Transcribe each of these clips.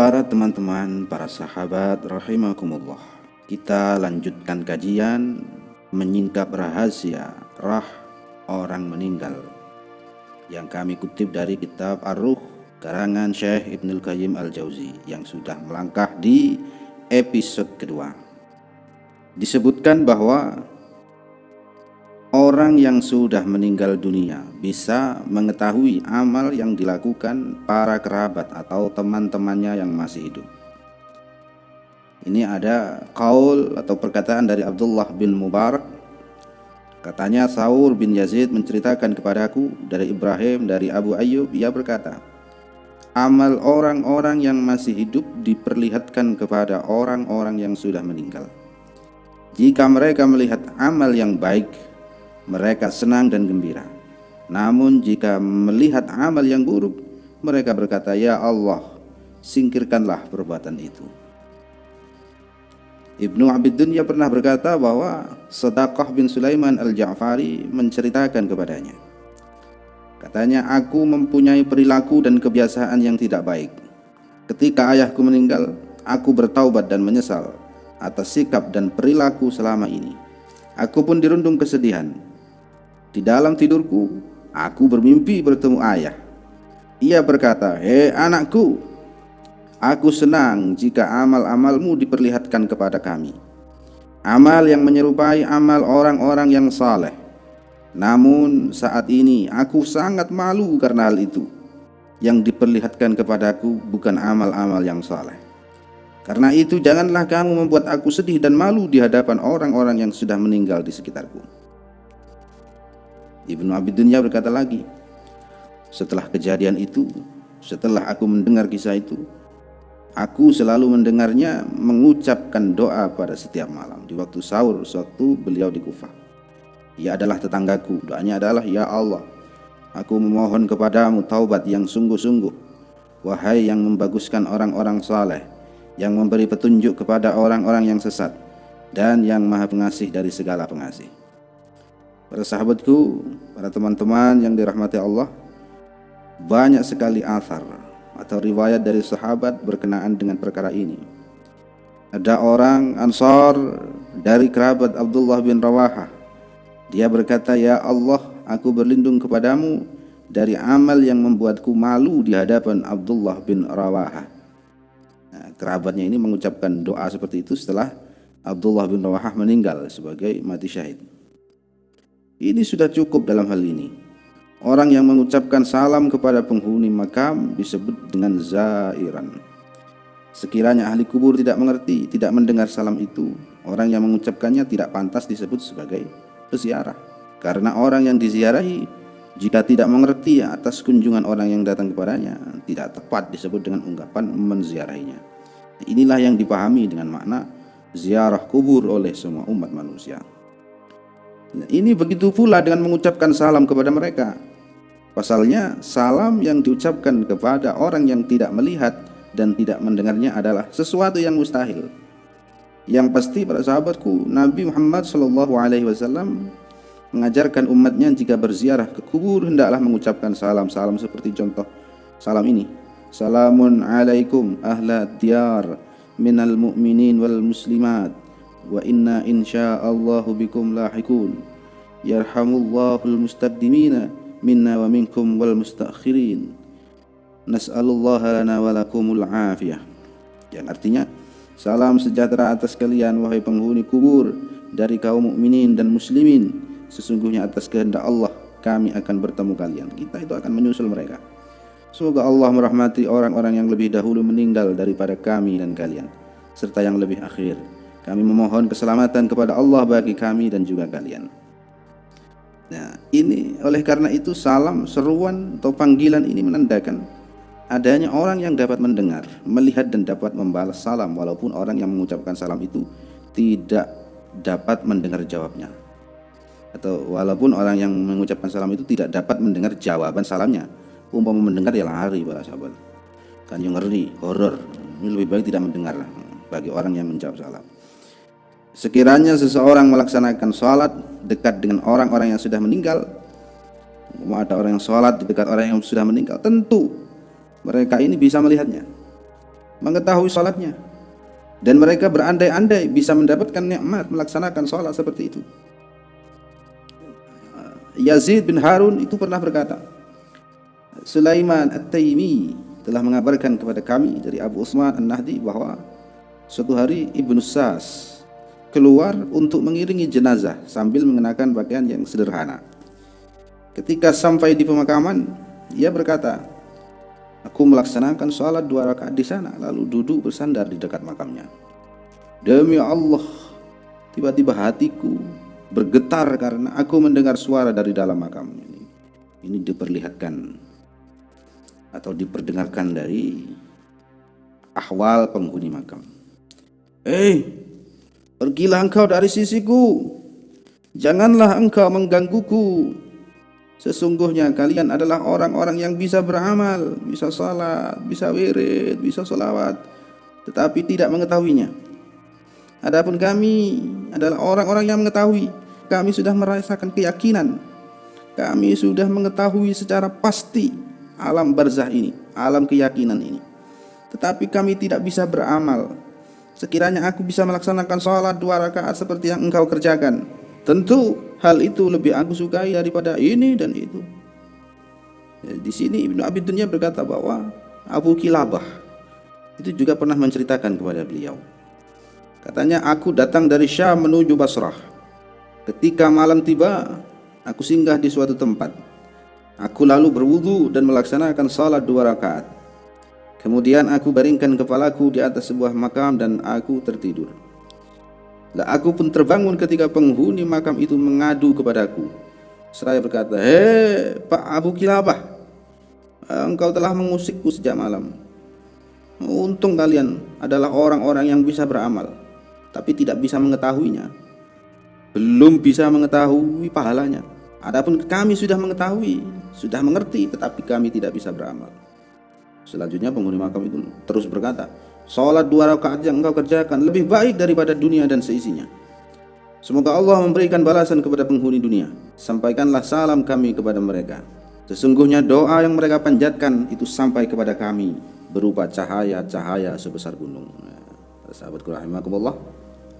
Para teman-teman, para sahabat rahimakumullah. Kita lanjutkan kajian menyingkap rahasia rah orang meninggal yang kami kutip dari kitab Ar-Ruh karangan Syekh Ibnul Qayyim Al-Jauzi yang sudah melangkah di episode kedua. Disebutkan bahwa orang yang sudah meninggal dunia bisa mengetahui amal yang dilakukan para kerabat atau teman-temannya yang masih hidup. Ini ada kaul atau perkataan dari Abdullah bin Mubarak. Katanya Saur bin Yazid menceritakan kepadaku dari Ibrahim dari Abu Ayyub. Ia berkata Amal orang-orang yang masih hidup diperlihatkan kepada orang-orang yang sudah meninggal. Jika mereka melihat amal yang baik mereka senang dan gembira Namun jika melihat amal yang buruk mereka berkata Ya Allah singkirkanlah perbuatan itu Ibnu Abid Dunya pernah berkata bahwa Sedaqah bin Sulaiman al-Ja'fari menceritakan kepadanya. Katanya, aku mempunyai perilaku dan kebiasaan yang tidak baik. Ketika ayahku meninggal, aku bertaubat dan menyesal atas sikap dan perilaku selama ini. Aku pun dirundung kesedihan. Di dalam tidurku, aku bermimpi bertemu ayah. Ia berkata, "Hei anakku, Aku senang jika amal-amalmu diperlihatkan kepada kami. Amal yang menyerupai amal orang-orang yang saleh. Namun saat ini aku sangat malu karena hal itu. Yang diperlihatkan kepadaku bukan amal-amal yang saleh. Karena itu janganlah kamu membuat aku sedih dan malu di hadapan orang-orang yang sudah meninggal di sekitarku. Ibnu Abi berkata lagi, setelah kejadian itu, setelah aku mendengar kisah itu, Aku selalu mendengarnya mengucapkan doa pada setiap malam di waktu sahur suatu beliau di Kufah. Ia adalah tetanggaku. Doanya adalah ya Allah, aku memohon kepadamu taubat yang sungguh-sungguh. Wahai yang membaguskan orang-orang saleh, yang memberi petunjuk kepada orang-orang yang sesat dan yang maha pengasih dari segala pengasih. Para sahabatku, para teman-teman yang dirahmati Allah, banyak sekali athar atau riwayat dari sahabat berkenaan dengan perkara ini. Ada orang Ansar dari kerabat Abdullah bin Rawahah. Dia berkata, "Ya Allah, aku berlindung kepadamu dari amal yang membuatku malu di hadapan Abdullah bin Rawahah." Nah, kerabatnya ini mengucapkan doa seperti itu setelah Abdullah bin Rawahah meninggal sebagai mati syahid. Ini sudah cukup dalam hal ini. Orang yang mengucapkan salam kepada penghuni makam disebut dengan zairan. Sekiranya ahli kubur tidak mengerti, tidak mendengar salam itu, orang yang mengucapkannya tidak pantas disebut sebagai peziarah. Karena orang yang diziarahi jika tidak mengerti atas kunjungan orang yang datang kepadanya, tidak tepat disebut dengan ungkapan menziarahinya. Inilah yang dipahami dengan makna ziarah kubur oleh semua umat manusia. Ini begitu pula dengan mengucapkan salam kepada mereka. Pasalnya, salam yang diucapkan kepada orang yang tidak melihat dan tidak mendengarnya adalah sesuatu yang mustahil. Yang pasti para sahabatku, Nabi Muhammad Wasallam mengajarkan umatnya jika berziarah ke kubur hendaklah mengucapkan salam-salam seperti contoh salam ini. Salamun alaikum ahla diyar minal mu'minin wal muslimat wa inna insyaallahu bikum lahikun. Yarhamullahul mustaqdimina minna wa minkum wal mustakhirin nas'alullah lana wa lakumul afiyah. Yang artinya salam sejahtera atas kalian wahai penghuni kubur dari kaum mukminin dan muslimin. Sesungguhnya atas kehendak Allah kami akan bertemu kalian. Kita itu akan menyusul mereka. Semoga Allah merahmati orang-orang yang lebih dahulu meninggal daripada kami dan kalian serta yang lebih akhir kami memohon keselamatan kepada Allah bagi kami dan juga kalian Nah, ini oleh karena itu salam, seruan atau panggilan ini menandakan adanya orang yang dapat mendengar, melihat dan dapat membalas salam walaupun orang yang mengucapkan salam itu tidak dapat mendengar jawabnya. Atau walaupun orang yang mengucapkan salam itu tidak dapat mendengar jawaban salamnya. Umpama mendengar ya lari para sahabat. Kan yang ngeri, horor. Ini lebih baik tidak mendengar bagi orang yang menjawab salam. Sekiranya seseorang melaksanakan sholat dekat dengan orang-orang yang sudah meninggal, ada orang yang sholat dekat orang yang sudah meninggal, tentu mereka ini bisa melihatnya. mengetahui sholatnya dan mereka berandai-andai bisa mendapatkan nikmat melaksanakan sholat seperti itu. Yazid bin Harun itu pernah berkata, Sulaiman At-Taimi telah mengabarkan kepada kami dari Abu Usman An-Nahdi bahwa suatu hari Ibnu Sas keluar untuk mengiringi jenazah sambil mengenakan pakaian yang sederhana. Ketika sampai di pemakaman, ia berkata, Aku melaksanakan sholat dua rakaat di sana, lalu duduk bersandar di dekat makamnya. Demi Allah, tiba-tiba hatiku bergetar karena aku mendengar suara dari dalam makam ini. Ini diperlihatkan atau diperdengarkan dari ahwal penghuni makam. Eh, pergilah engkau dari sisiku. Janganlah engkau menggangguku. Sesungguhnya kalian adalah orang-orang yang bisa beramal, bisa salat, bisa wirid, bisa solawat, tetapi tidak mengetahuinya. Adapun kami adalah orang-orang yang mengetahui. Kami sudah merasakan keyakinan. Kami sudah mengetahui secara pasti alam barzah ini, alam keyakinan ini. Tetapi kami tidak bisa beramal. Sekiranya aku bisa melaksanakan sholat dua rakaat seperti yang engkau kerjakan, tentu hal itu lebih aku sukai daripada ini dan itu. Ya, di sini Ibnu Abi Dunya berkata bahwa Abu Kilabah itu juga pernah menceritakan kepada beliau. Katanya aku datang dari Syam menuju Basrah. Ketika malam tiba, aku singgah di suatu tempat. Aku lalu berwudu dan melaksanakan salat dua rakaat. Kemudian aku baringkan kepalaku di atas sebuah makam dan aku tertidur. Lah aku pun terbangun ketika penghuni makam itu mengadu kepadaku. Seraya berkata, Hei Pak Abu Kilabah, engkau telah mengusikku sejak malam. Untung kalian adalah orang-orang yang bisa beramal, tapi tidak bisa mengetahuinya. Belum bisa mengetahui pahalanya. Adapun kami sudah mengetahui, sudah mengerti, tetapi kami tidak bisa beramal. Selanjutnya penghuni makam itu terus berkata, Salat dua rakaat yang engkau kerjakan lebih baik daripada dunia dan seisinya. Semoga Allah memberikan balasan kepada penghuni dunia. Sampaikanlah salam kami kepada mereka. Sesungguhnya doa yang mereka panjatkan itu sampai kepada kami berupa cahaya-cahaya sebesar gunung. Sahabatku rahimakumullah.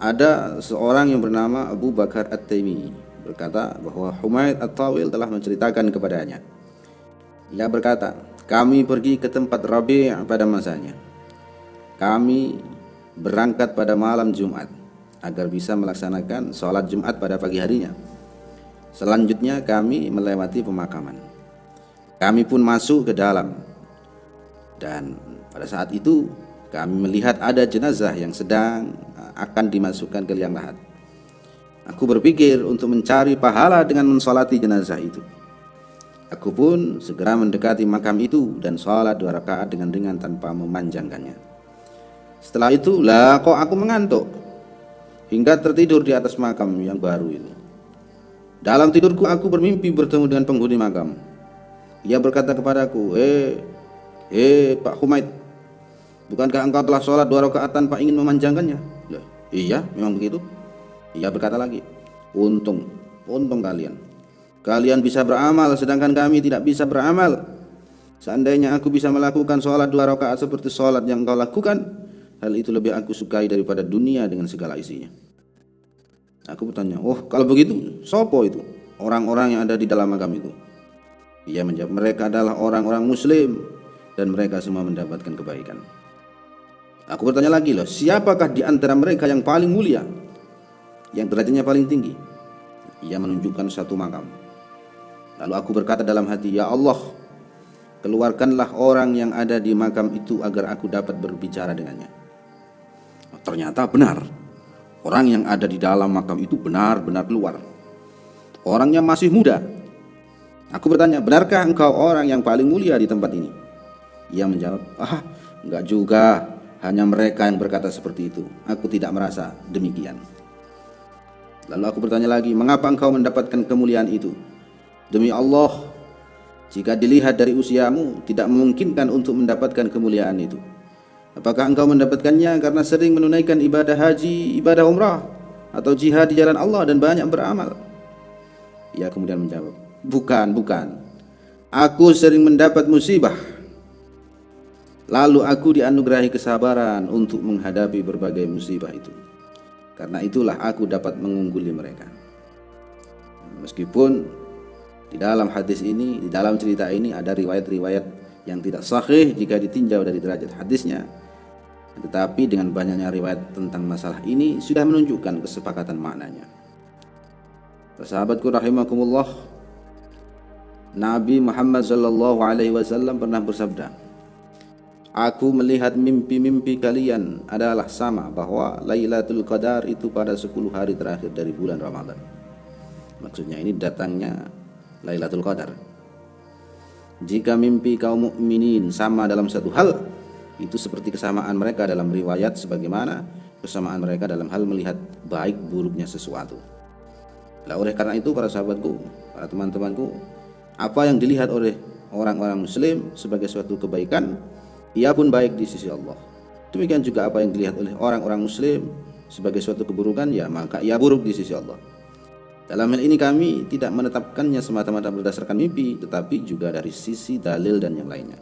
Ada seorang yang bernama Abu Bakar At-Taimi berkata bahwa Humaid At-Tawil telah menceritakan kepadanya. Ia berkata, kami pergi ke tempat Rabi' pada masanya kami berangkat pada malam Jumat agar bisa melaksanakan sholat Jumat pada pagi harinya. Selanjutnya kami melewati pemakaman. Kami pun masuk ke dalam dan pada saat itu kami melihat ada jenazah yang sedang akan dimasukkan ke liang lahat. Aku berpikir untuk mencari pahala dengan mensolati jenazah itu. Aku pun segera mendekati makam itu dan sholat dua rakaat dengan ringan tanpa memanjangkannya. Setelah itu, lah kok aku mengantuk hingga tertidur di atas makam yang baru itu. Dalam tidurku aku bermimpi bertemu dengan penghuni makam. Ia berkata kepadaku, "Eh, eh Pak Humaid, bukankah engkau telah sholat dua rakaat tanpa ingin memanjangkannya?" Lah, iya, memang begitu. Ia berkata lagi, "Untung, untung kalian. Kalian bisa beramal sedangkan kami tidak bisa beramal. Seandainya aku bisa melakukan sholat dua rakaat seperti sholat yang engkau lakukan, Hal itu lebih aku sukai daripada dunia dengan segala isinya. Aku bertanya, oh kalau begitu, sopo itu? Orang-orang yang ada di dalam makam itu. Ia menjawab, mereka adalah orang-orang muslim dan mereka semua mendapatkan kebaikan. Aku bertanya lagi loh, siapakah di antara mereka yang paling mulia? Yang derajatnya paling tinggi? Ia menunjukkan satu makam. Lalu aku berkata dalam hati, Ya Allah, keluarkanlah orang yang ada di makam itu agar aku dapat berbicara dengannya. Ternyata benar. Orang yang ada di dalam makam itu benar-benar keluar. Orangnya masih muda. Aku bertanya, benarkah engkau orang yang paling mulia di tempat ini? Ia menjawab, ah enggak juga. Hanya mereka yang berkata seperti itu. Aku tidak merasa demikian. Lalu aku bertanya lagi, mengapa engkau mendapatkan kemuliaan itu? Demi Allah, jika dilihat dari usiamu, tidak memungkinkan untuk mendapatkan kemuliaan itu. Apakah engkau mendapatkannya karena sering menunaikan ibadah haji, ibadah umrah atau jihad di jalan Allah dan banyak beramal? Ia kemudian menjawab, "Bukan, bukan. Aku sering mendapat musibah. Lalu aku dianugerahi kesabaran untuk menghadapi berbagai musibah itu. Karena itulah aku dapat mengungguli mereka. Meskipun di dalam hadis ini, di dalam cerita ini ada riwayat-riwayat yang tidak sahih jika ditinjau dari derajat hadisnya. Tetapi dengan banyaknya riwayat tentang masalah ini sudah menunjukkan kesepakatan maknanya. Sahabatku rahimakumullah, Nabi Muhammad sallallahu alaihi wasallam pernah bersabda, Aku melihat mimpi-mimpi kalian adalah sama bahwa Lailatul Qadar itu pada 10 hari terakhir dari bulan Ramadan. Maksudnya ini datangnya Lailatul Qadar. Jika mimpi kaum mukminin sama dalam satu hal, itu seperti kesamaan mereka dalam riwayat sebagaimana kesamaan mereka dalam hal melihat baik buruknya sesuatu. Lah oleh karena itu para sahabatku, para teman-temanku, apa yang dilihat oleh orang-orang muslim sebagai suatu kebaikan ia pun baik di sisi Allah. Demikian juga apa yang dilihat oleh orang-orang muslim sebagai suatu keburukan ya maka ia buruk di sisi Allah. Dalam hal ini kami tidak menetapkannya semata-mata berdasarkan mimpi tetapi juga dari sisi dalil dan yang lainnya.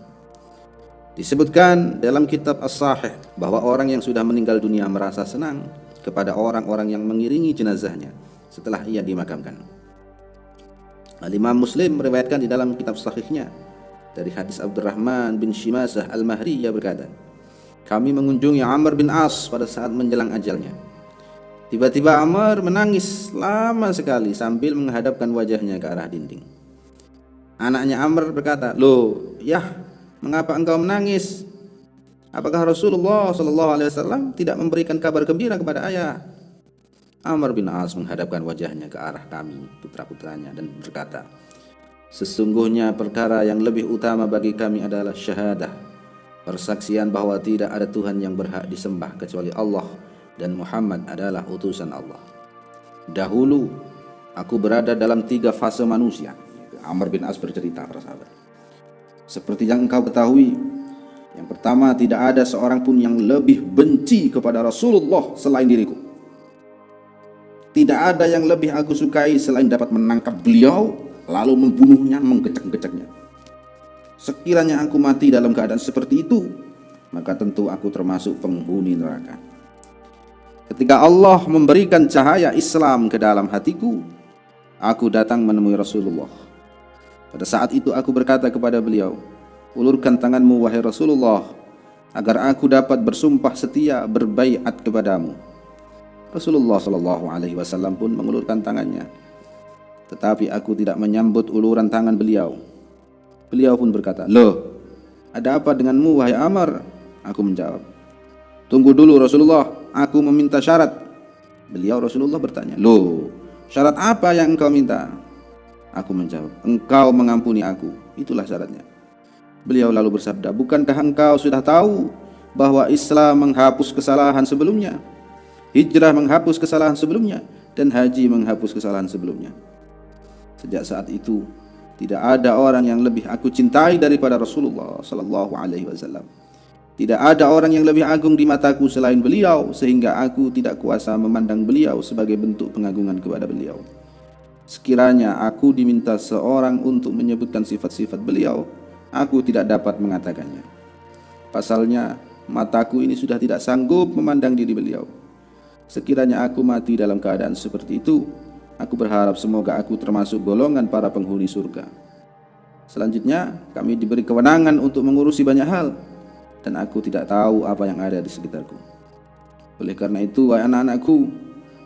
Disebutkan dalam kitab As-Sahih bahwa orang yang sudah meninggal dunia merasa senang kepada orang-orang yang mengiringi jenazahnya setelah ia dimakamkan. Al-Imam Muslim meriwayatkan di dalam kitab sahihnya dari hadis Abdurrahman bin Shimasah Al-Mahri ia berkata kami mengunjungi Amr bin As pada saat menjelang ajalnya tiba-tiba Amr menangis lama sekali sambil menghadapkan wajahnya ke arah dinding. Anaknya Amr berkata loh ya mengapa engkau menangis? Apakah Rasulullah Shallallahu Alaihi Wasallam tidak memberikan kabar gembira kepada ayah? Amr bin As menghadapkan wajahnya ke arah kami putra-putranya dan berkata Sesungguhnya perkara yang lebih utama bagi kami adalah syahadah Persaksian bahwa tidak ada Tuhan yang berhak disembah kecuali Allah Dan Muhammad adalah utusan Allah Dahulu aku berada dalam tiga fase manusia Amr bin As bercerita para sahabat Seperti yang engkau ketahui Yang pertama tidak ada seorang pun yang lebih benci kepada Rasulullah selain diriku Tidak ada yang lebih aku sukai selain dapat menangkap beliau lalu membunuhnya, menggecek-geceknya. Sekiranya aku mati dalam keadaan seperti itu, maka tentu aku termasuk penghuni neraka. Ketika Allah memberikan cahaya Islam ke dalam hatiku, aku datang menemui Rasulullah. Pada saat itu aku berkata kepada beliau, ulurkan tanganmu wahai Rasulullah, agar aku dapat bersumpah setia berbaiat kepadamu. Rasulullah Shallallahu Alaihi Wasallam pun mengulurkan tangannya tetapi aku tidak menyambut uluran tangan beliau. Beliau pun berkata, Loh, ada apa denganmu wahai Amr? Aku menjawab, Tunggu dulu Rasulullah, aku meminta syarat. Beliau Rasulullah bertanya, Loh, syarat apa yang engkau minta? Aku menjawab, Engkau mengampuni aku. Itulah syaratnya. Beliau lalu bersabda, Bukankah engkau sudah tahu bahwa Islam menghapus kesalahan sebelumnya? Hijrah menghapus kesalahan sebelumnya dan haji menghapus kesalahan sebelumnya. Sejak saat itu tidak ada orang yang lebih aku cintai daripada Rasulullah sallallahu alaihi wasallam. Tidak ada orang yang lebih agung di mataku selain beliau sehingga aku tidak kuasa memandang beliau sebagai bentuk pengagungan kepada beliau. Sekiranya aku diminta seorang untuk menyebutkan sifat-sifat beliau, aku tidak dapat mengatakannya. Pasalnya, mataku ini sudah tidak sanggup memandang diri beliau. Sekiranya aku mati dalam keadaan seperti itu, Aku berharap semoga aku termasuk golongan para penghuni surga. Selanjutnya, kami diberi kewenangan untuk mengurusi banyak hal dan aku tidak tahu apa yang ada di sekitarku. Oleh karena itu, wahai anak-anakku,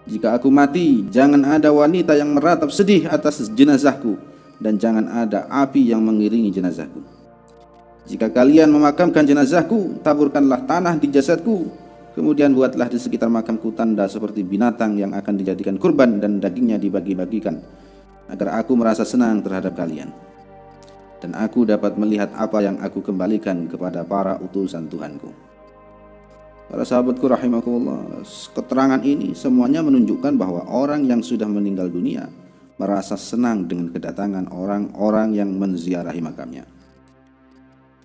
jika aku mati, jangan ada wanita yang meratap sedih atas jenazahku dan jangan ada api yang mengiringi jenazahku. Jika kalian memakamkan jenazahku, taburkanlah tanah di jasadku Kemudian buatlah di sekitar makamku tanda seperti binatang yang akan dijadikan kurban dan dagingnya dibagi-bagikan agar aku merasa senang terhadap kalian. Dan aku dapat melihat apa yang aku kembalikan kepada para utusan Tuhanku. Para sahabatku rahimakumullah, keterangan ini semuanya menunjukkan bahwa orang yang sudah meninggal dunia merasa senang dengan kedatangan orang-orang yang menziarahi makamnya.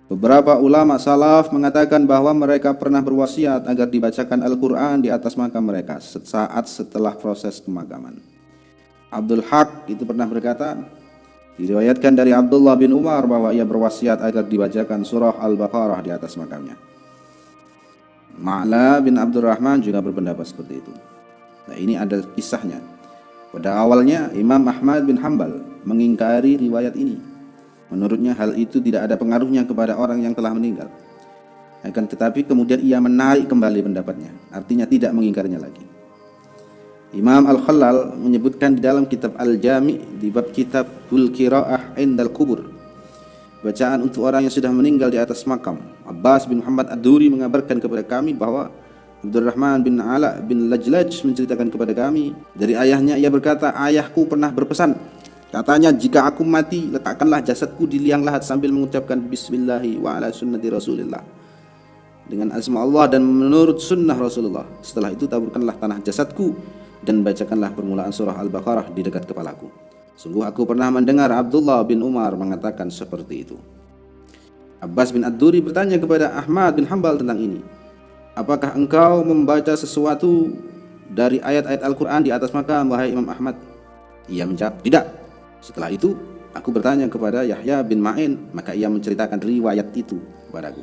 Beberapa ulama salaf mengatakan bahwa mereka pernah berwasiat agar dibacakan Al-Quran di atas makam mereka saat setelah proses pemakaman. Abdul Haq itu pernah berkata, Diriwayatkan dari Abdullah bin Umar bahwa ia berwasiat agar dibacakan surah Al-Baqarah di atas makamnya. Ma'la bin Abdurrahman juga berpendapat seperti itu. Nah ini ada kisahnya. Pada awalnya Imam Ahmad bin Hambal mengingkari riwayat ini. Menurutnya hal itu tidak ada pengaruhnya kepada orang yang telah meninggal. Akan tetapi kemudian ia menarik kembali pendapatnya. Artinya tidak mengingkarinya lagi. Imam Al-Khalal menyebutkan di dalam kitab Al-Jami di bab kitab Bul Qiraah Indal Kubur. Bacaan untuk orang yang sudah meninggal di atas makam. Abbas bin Muhammad Ad-Duri mengabarkan kepada kami bahwa Abdurrahman bin Ala bin Lajlaj menceritakan kepada kami dari ayahnya ia berkata ayahku pernah berpesan katanya jika aku mati letakkanlah jasadku di liang lahat sambil mengucapkan bismillahi wa ala sunnati rasulillah dengan asma Allah dan menurut sunnah Rasulullah setelah itu taburkanlah tanah jasadku dan bacakanlah permulaan surah Al-Baqarah di dekat kepalaku. Sungguh aku pernah mendengar Abdullah bin Umar mengatakan seperti itu. Abbas bin Ad-Duri bertanya kepada Ahmad bin Hambal tentang ini. Apakah engkau membaca sesuatu dari ayat-ayat Al-Quran di atas makam, wahai Imam Ahmad? Ia menjawab, tidak. Setelah itu, aku bertanya kepada Yahya bin Ma'in, maka ia menceritakan riwayat itu kepadaku.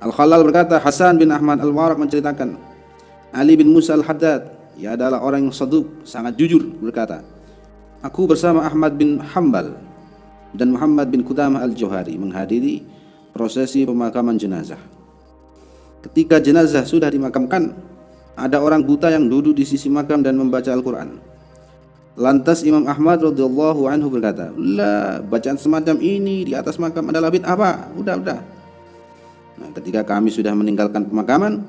Al-Khalal berkata, Hasan bin Ahmad Al-Warak menceritakan, Ali bin Musa Al-Haddad ia adalah orang yang saduk, sangat jujur berkata, Aku bersama Ahmad bin Hambal dan Muhammad bin Qudamah al-Johari menghadiri prosesi pemakaman jenazah. Ketika jenazah sudah dimakamkan, ada orang buta yang duduk di sisi makam dan membaca Al-Quran. Lantas Imam Ahmad radhiyallahu anhu berkata, "La, bacaan semacam ini di atas makam adalah bid'ah, Pak. Udah, udah." Nah, ketika kami sudah meninggalkan pemakaman,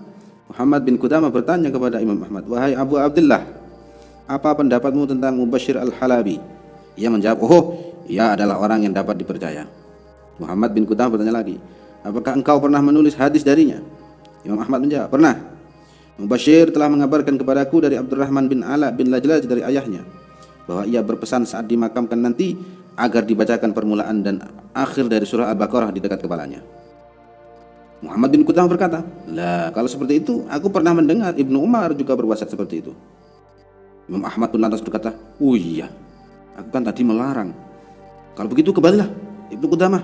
Muhammad bin Qudamah bertanya kepada Imam Ahmad, "Wahai Abu Abdullah, apa pendapatmu tentang Mubashir Al-Halabi?" Ia menjawab, "Oh, ia adalah orang yang dapat dipercaya." Muhammad bin Qudamah bertanya lagi, "Apakah engkau pernah menulis hadis darinya?" Imam Ahmad menjawab, "Pernah." Mubashir telah mengabarkan kepadaku dari Abdurrahman bin Ala bin Lajlaj dari ayahnya bahwa ia berpesan saat dimakamkan nanti agar dibacakan permulaan dan akhir dari surah Al-Baqarah di dekat kepalanya. Muhammad bin Qudamah berkata, lah kalau seperti itu aku pernah mendengar Ibnu Umar juga berwasiat seperti itu. Imam Ahmad pun lantas berkata, oh iya, aku kan tadi melarang. Kalau begitu kembalilah Ibnu Qudamah.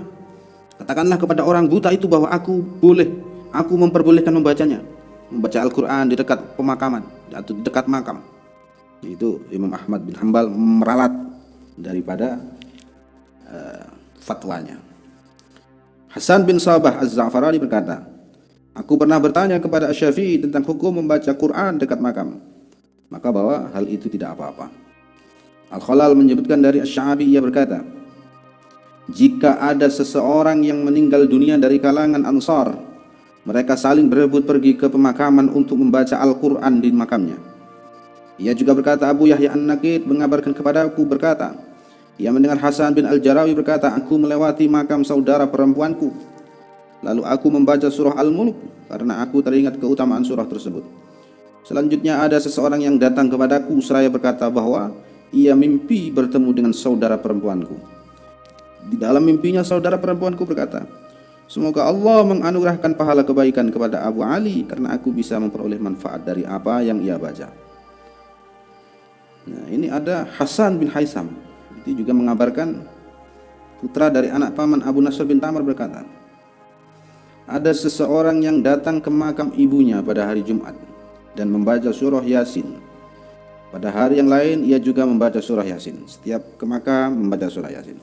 Katakanlah kepada orang buta itu bahwa aku boleh, aku memperbolehkan membacanya. Membaca Al-Quran di dekat pemakaman atau di dekat makam. Itu Imam Ahmad bin Hambal meralat daripada uh, fatwanya. Hasan bin Sabah Az-Za'farani berkata, Aku pernah bertanya kepada Syafi'i tentang hukum membaca Quran dekat makam. Maka bahwa hal itu tidak apa-apa. Al-Khalal menyebutkan dari Asy-Sya'bi ia berkata, jika ada seseorang yang meninggal dunia dari kalangan Ansar, mereka saling berebut pergi ke pemakaman untuk membaca Al-Quran di makamnya. Ia juga berkata Abu Yahya An-Nakid mengabarkan kepada aku berkata, ia mendengar Hasan bin Al-Jarawi berkata, Aku melewati makam saudara perempuanku. Lalu aku membaca surah Al-Mulk karena aku teringat keutamaan surah tersebut. Selanjutnya ada seseorang yang datang kepadaku seraya berkata bahwa ia mimpi bertemu dengan saudara perempuanku. Di dalam mimpinya saudara perempuanku berkata, Semoga Allah menganugerahkan pahala kebaikan kepada Abu Ali karena aku bisa memperoleh manfaat dari apa yang ia baca. Nah, ini ada Hasan bin Haisam itu juga mengabarkan putra dari anak paman Abu Nasr bin Tamar berkata, ada seseorang yang datang ke makam ibunya pada hari Jumat dan membaca surah Yasin. Pada hari yang lain ia juga membaca surah Yasin. Setiap ke makam membaca surah Yasin.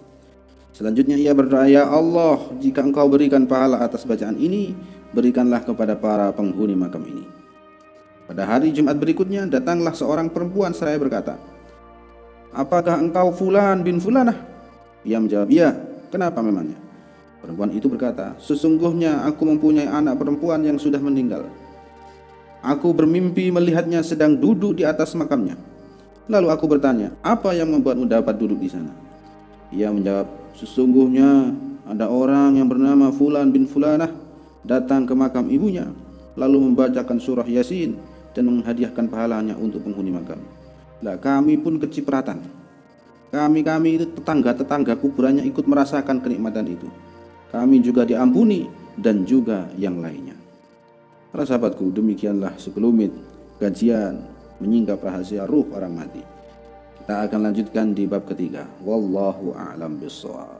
Selanjutnya ia berdoa, Ya Allah, jika engkau berikan pahala atas bacaan ini, berikanlah kepada para penghuni makam ini. Pada hari Jumat berikutnya, datanglah seorang perempuan seraya berkata, apakah engkau fulan bin fulanah? Ia menjawab, iya. Kenapa memangnya? Perempuan itu berkata, sesungguhnya aku mempunyai anak perempuan yang sudah meninggal. Aku bermimpi melihatnya sedang duduk di atas makamnya. Lalu aku bertanya, apa yang membuatmu dapat duduk di sana? Ia menjawab, sesungguhnya ada orang yang bernama Fulan bin Fulanah datang ke makam ibunya, lalu membacakan surah Yasin dan menghadiahkan pahalanya untuk penghuni makam. Nah, kami pun kecipratan. Kami-kami itu tetangga-tetangga kuburannya ikut merasakan kenikmatan itu. Kami juga diampuni dan juga yang lainnya. Para sahabatku, demikianlah sekelumit kajian menyingkap rahasia ruh orang mati. Kita akan lanjutkan di bab ketiga. Wallahu a'lam bishawab.